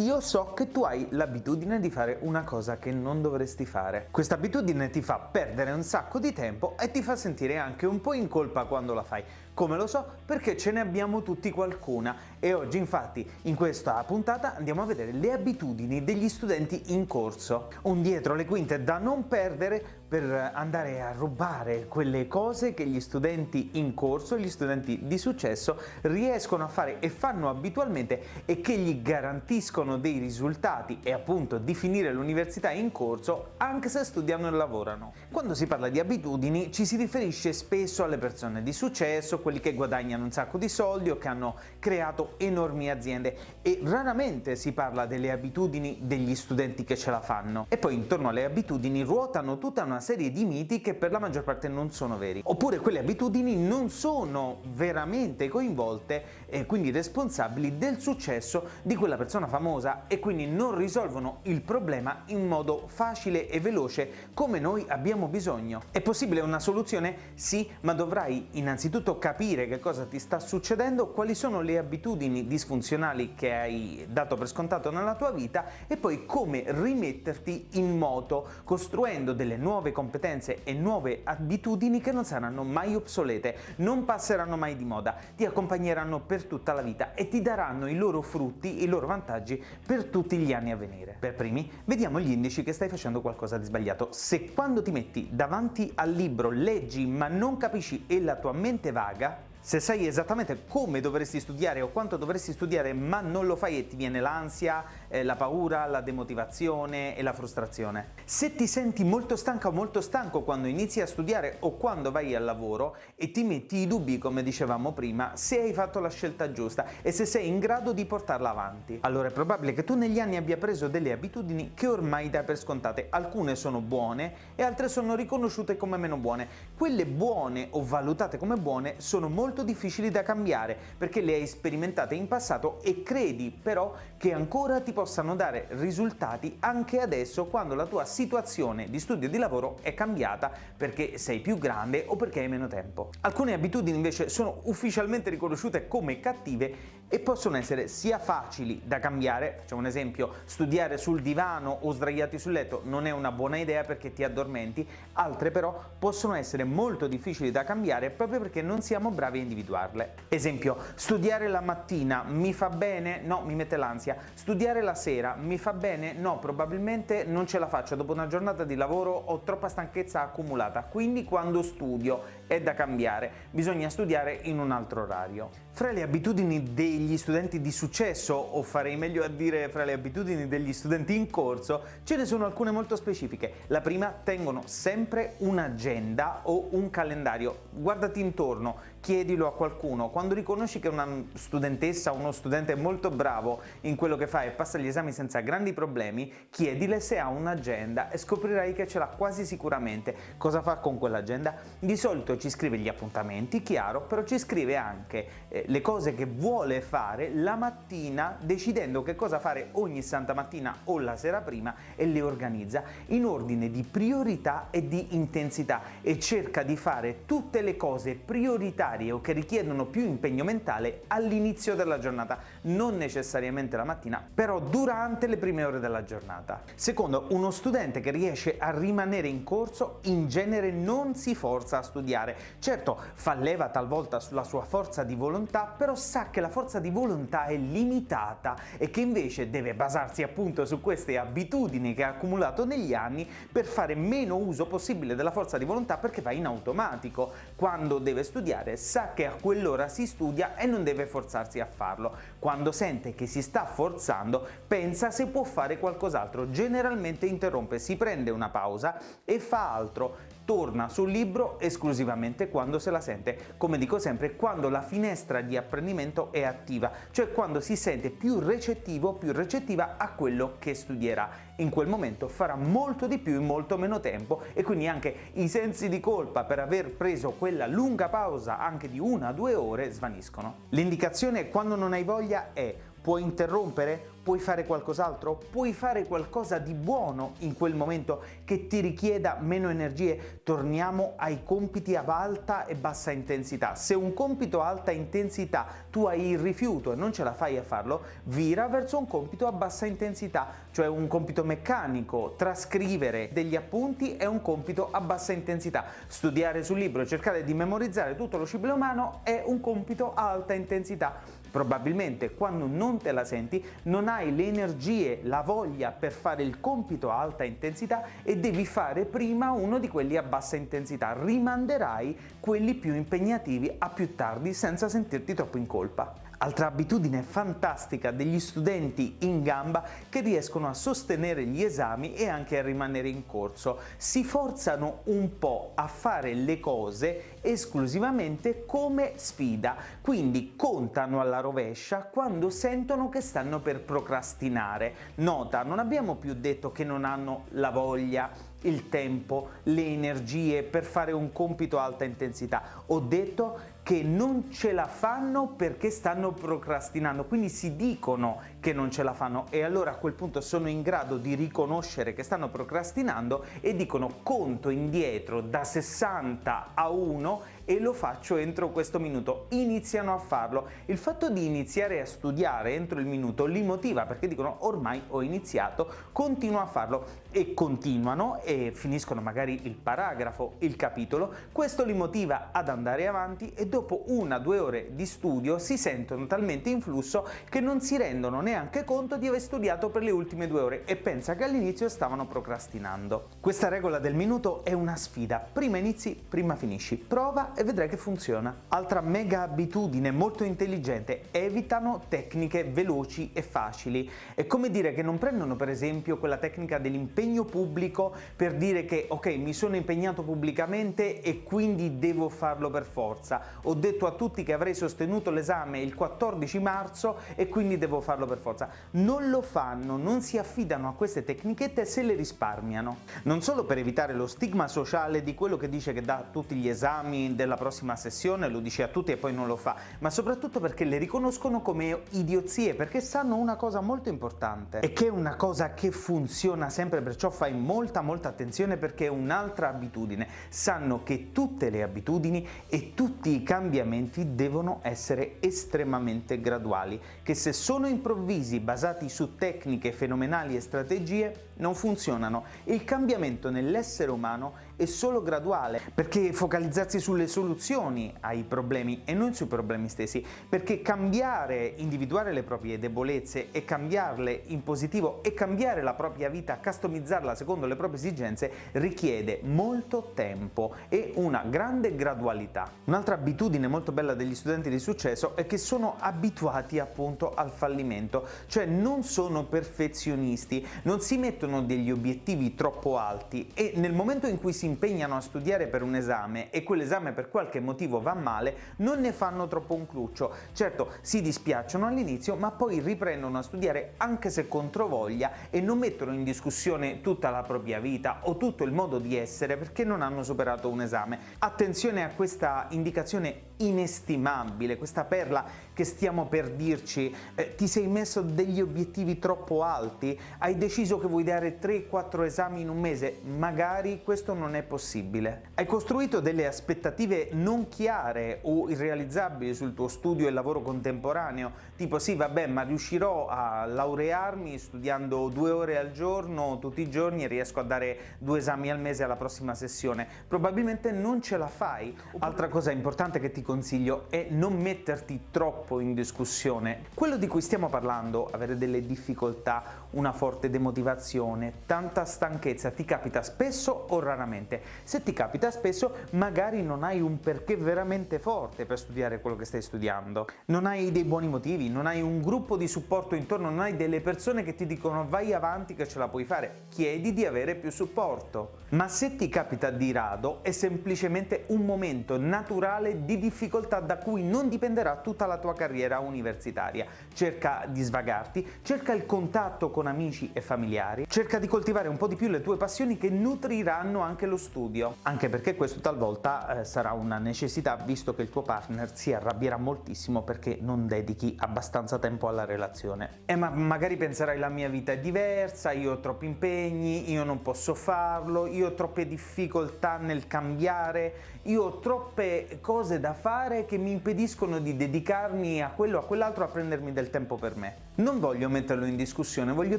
io so che tu hai l'abitudine di fare una cosa che non dovresti fare. Questa abitudine ti fa perdere un sacco di tempo e ti fa sentire anche un po' in colpa quando la fai. Come lo so? Perché ce ne abbiamo tutti qualcuna e oggi infatti in questa puntata andiamo a vedere le abitudini degli studenti in corso. Un dietro le quinte da non perdere per andare a rubare quelle cose che gli studenti in corso, gli studenti di successo riescono a fare e fanno abitualmente e che gli garantiscono dei risultati e appunto di finire l'università in corso anche se studiano e lavorano. Quando si parla di abitudini ci si riferisce spesso alle persone di successo, quelli che guadagnano un sacco di soldi o che hanno creato enormi aziende e raramente si parla delle abitudini degli studenti che ce la fanno. E poi intorno alle abitudini ruotano tutta una serie di miti che per la maggior parte non sono veri. Oppure quelle abitudini non sono veramente coinvolte e quindi responsabili del successo di quella persona famosa e quindi non risolvono il problema in modo facile e veloce come noi abbiamo bisogno. È possibile una soluzione? Sì, ma dovrai innanzitutto capire che cosa ti sta succedendo, quali sono le abitudini disfunzionali che hai dato per scontato nella tua vita e poi come rimetterti in moto costruendo delle nuove competenze e nuove abitudini che non saranno mai obsolete, non passeranno mai di moda, ti accompagneranno per tutta la vita e ti daranno i loro frutti, i loro vantaggi per tutti gli anni a venire. Per primi, vediamo gli indici che stai facendo qualcosa di sbagliato. Se quando ti metti davanti al libro leggi ma non capisci e la tua mente vaga, se sai esattamente come dovresti studiare o quanto dovresti studiare ma non lo fai e ti viene l'ansia, eh, la paura, la demotivazione e la frustrazione. Se ti senti molto stanca o molto stanco quando inizi a studiare o quando vai al lavoro e ti metti i dubbi come dicevamo prima se hai fatto la scelta giusta e se sei in grado di portarla avanti. Allora è probabile che tu negli anni abbia preso delle abitudini che ormai dai per scontate. Alcune sono buone e altre sono riconosciute come meno buone. Quelle buone o valutate come buone sono molto molto difficili da cambiare perché le hai sperimentate in passato e credi però che ancora ti possano dare risultati anche adesso quando la tua situazione di studio e di lavoro è cambiata perché sei più grande o perché hai meno tempo. Alcune abitudini invece sono ufficialmente riconosciute come cattive e possono essere sia facili da cambiare, facciamo un esempio, studiare sul divano o sdraiati sul letto non è una buona idea perché ti addormenti, altre però possono essere molto difficili da cambiare proprio perché non siamo bravi a individuarle. Esempio, studiare la mattina mi fa bene? No, mi mette l'ansia. Studiare la sera mi fa bene? No, probabilmente non ce la faccio, dopo una giornata di lavoro ho troppa stanchezza accumulata, quindi quando studio è da cambiare, bisogna studiare in un altro orario. Fra le abitudini degli studenti di successo, o farei meglio a dire fra le abitudini degli studenti in corso, ce ne sono alcune molto specifiche. La prima, tengono sempre un'agenda o un calendario. Guardati intorno, chiedilo a qualcuno. Quando riconosci che una studentessa o uno studente è molto bravo in quello che fa e passa gli esami senza grandi problemi, chiedile se ha un'agenda e scoprirai che ce l'ha quasi sicuramente. Cosa fa con quell'agenda? Di solito ci scrive gli appuntamenti, chiaro, però ci scrive anche eh, le cose che vuole fare la mattina decidendo che cosa fare ogni santa mattina o la sera prima e le organizza in ordine di priorità e di intensità e cerca di fare tutte le cose prioritarie o che richiedono più impegno mentale all'inizio della giornata, non necessariamente la mattina, però durante le prime ore della giornata. Secondo, uno studente che riesce a rimanere in corso in genere non si forza a studiare. Certo, fa leva talvolta sulla sua forza di volontà, però sa che la forza di volontà è limitata e che invece deve basarsi appunto su queste abitudini che ha accumulato negli anni per fare meno uso possibile della forza di volontà perché va in automatico. Quando deve studiare sa che a quell'ora si studia e non deve forzarsi a farlo. Quando sente che si sta forzando pensa se può fare qualcos'altro, generalmente interrompe, si prende una pausa e fa altro torna sul libro esclusivamente quando se la sente, come dico sempre, quando la finestra di apprendimento è attiva, cioè quando si sente più recettivo, più recettiva a quello che studierà. In quel momento farà molto di più in molto meno tempo e quindi anche i sensi di colpa per aver preso quella lunga pausa anche di una o due ore svaniscono. L'indicazione quando non hai voglia è Puoi interrompere? Puoi fare qualcos'altro? Puoi fare qualcosa di buono in quel momento che ti richieda meno energie? Torniamo ai compiti a alta e bassa intensità. Se un compito a alta intensità tu hai il rifiuto e non ce la fai a farlo, vira verso un compito a bassa intensità, cioè un compito meccanico. Trascrivere degli appunti è un compito a bassa intensità. Studiare sul libro cercare di memorizzare tutto lo cibile umano è un compito a alta intensità. Probabilmente quando non te la senti non hai le energie, la voglia per fare il compito a alta intensità e devi fare prima uno di quelli a bassa intensità. Rimanderai quelli più impegnativi a più tardi senza sentirti troppo in colpa. Altra abitudine fantastica degli studenti in gamba che riescono a sostenere gli esami e anche a rimanere in corso. Si forzano un po' a fare le cose esclusivamente come sfida, quindi contano alla rovescia quando sentono che stanno per procrastinare. Nota, non abbiamo più detto che non hanno la voglia, il tempo, le energie per fare un compito a alta intensità. Ho detto che non ce la fanno perché stanno procrastinando, quindi si dicono che non ce la fanno e allora a quel punto sono in grado di riconoscere che stanno procrastinando e dicono conto indietro da 60 a 1 e lo faccio entro questo minuto. Iniziano a farlo. Il fatto di iniziare a studiare entro il minuto li motiva perché dicono ormai ho iniziato, continuo a farlo e continuano e finiscono magari il paragrafo, il capitolo, questo li motiva ad andare avanti e dopo una o due ore di studio si sentono talmente in flusso che non si rendono neanche conto di aver studiato per le ultime due ore e pensa che all'inizio stavano procrastinando. Questa regola del minuto è una sfida, prima inizi, prima finisci, prova e vedrai che funziona. Altra mega abitudine molto intelligente, evitano tecniche veloci e facili. È come dire che non prendono per esempio quella tecnica dell'impegno pubblico per dire che ok mi sono impegnato pubblicamente e quindi devo farlo per forza. Ho detto a tutti che avrei sostenuto l'esame il 14 marzo e quindi devo farlo per forza. Non lo fanno, non si affidano a queste tecnichette se le risparmiano. Non solo per evitare lo stigma sociale di quello che dice che dà tutti gli esami della prossima sessione, lo dice a tutti e poi non lo fa, ma soprattutto perché le riconoscono come idiozie, perché sanno una cosa molto importante e che è una cosa che funziona sempre, perciò fai molta molta attenzione perché è un'altra abitudine. Sanno che tutte le abitudini e tutti i cambiamenti devono essere estremamente graduali, che se sono improvvisi basati su tecniche fenomenali e strategie non funzionano. Il cambiamento nell'essere umano è solo graduale, perché focalizzarsi sulle soluzioni ai problemi e non sui problemi stessi, perché cambiare, individuare le proprie debolezze e cambiarle in positivo e cambiare la propria vita, customizzarla secondo le proprie esigenze, richiede molto tempo e una grande gradualità. Un'altra abitudine molto bella degli studenti di successo è che sono abituati appunto al fallimento, cioè non sono perfezionisti, non si mettono degli obiettivi troppo alti e nel momento in cui si impegnano a studiare per un esame e quell'esame per qualche motivo va male, non ne fanno troppo un cruccio. Certo, si dispiacciono all'inizio, ma poi riprendono a studiare anche se controvoglia e non mettono in discussione tutta la propria vita o tutto il modo di essere perché non hanno superato un esame. Attenzione a questa indicazione inestimabile, questa perla che stiamo per dirci, eh, ti sei messo degli obiettivi troppo alti, hai deciso che vuoi dare 3-4 esami in un mese, magari questo non è possibile. Hai costruito delle aspettative non chiare o irrealizzabili sul tuo studio e lavoro contemporaneo, tipo sì vabbè ma riuscirò a laurearmi studiando due ore al giorno tutti i giorni e riesco a dare due esami al mese alla prossima sessione, probabilmente non ce la fai. Altra cosa importante che ti consiglio è non metterti troppo in discussione. Quello di cui stiamo parlando, avere delle difficoltà, una forte demotivazione, tanta stanchezza, ti capita spesso o raramente? Se ti capita spesso, magari non hai un perché veramente forte per studiare quello che stai studiando. Non hai dei buoni motivi, non hai un gruppo di supporto intorno, non hai delle persone che ti dicono vai avanti che ce la puoi fare. Chiedi di avere più supporto. Ma se ti capita di rado, è semplicemente un momento naturale di difficoltà difficoltà da cui non dipenderà tutta la tua carriera universitaria. Cerca di svagarti, cerca il contatto con amici e familiari, cerca di coltivare un po' di più le tue passioni che nutriranno anche lo studio, anche perché questo talvolta eh, sarà una necessità visto che il tuo partner si arrabbierà moltissimo perché non dedichi abbastanza tempo alla relazione. E ma magari penserai la mia vita è diversa, io ho troppi impegni, io non posso farlo, io ho troppe difficoltà nel cambiare, io ho troppe cose da fare che mi impediscono di dedicarmi a quello o a quell'altro a prendermi del tempo per me. Non voglio metterlo in discussione, voglio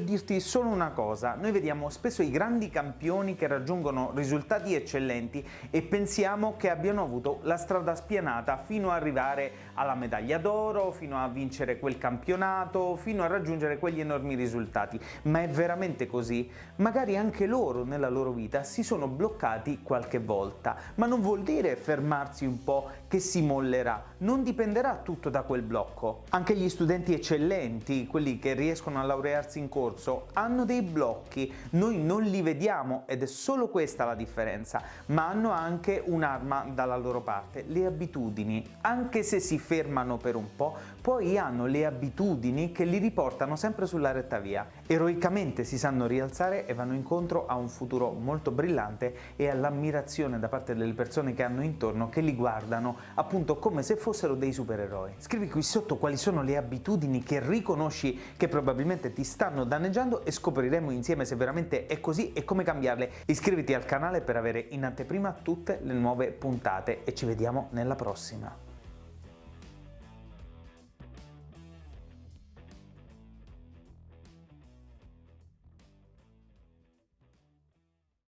dirti solo una cosa, noi vediamo spesso i grandi campioni che raggiungono risultati eccellenti e pensiamo che abbiano avuto la strada spianata fino ad arrivare alla medaglia d'oro, fino a vincere quel campionato, fino a raggiungere quegli enormi risultati. Ma è veramente così? Magari anche loro nella loro vita si sono bloccati qualche volta, ma non vuol dire fermarsi un po' che si mollerà, non dipenderà tutto da quel blocco. Anche gli studenti eccellenti, quelli che riescono a laurearsi in corso, hanno dei blocchi, noi non li vediamo ed è solo questa la differenza, ma hanno anche un'arma dalla loro parte, le abitudini. Anche se si fermano per un po', poi hanno le abitudini che li riportano sempre sulla retta via. Eroicamente si sanno rialzare e vanno incontro a un futuro molto brillante e all'ammirazione da parte delle persone che hanno intorno che li guardano appunto come se fossero dei supereroi. Scrivi qui sotto quali sono le abitudini che riconosci conosci che probabilmente ti stanno danneggiando e scopriremo insieme se veramente è così e come cambiarle. Iscriviti al canale per avere in anteprima tutte le nuove puntate e ci vediamo nella prossima.